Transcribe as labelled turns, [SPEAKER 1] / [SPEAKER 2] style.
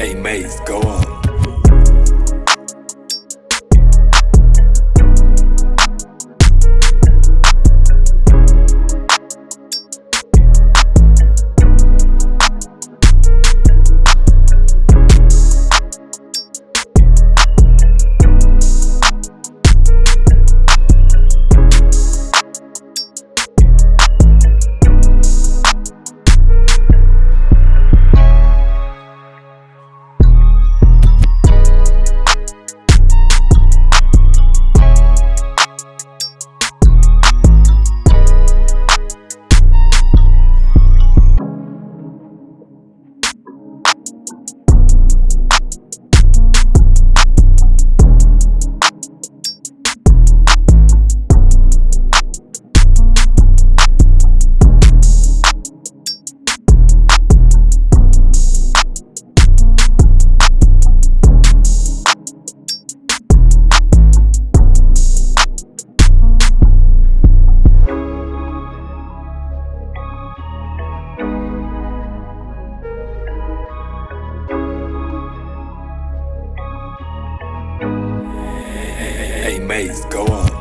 [SPEAKER 1] Hey, Maze, go on. Go on.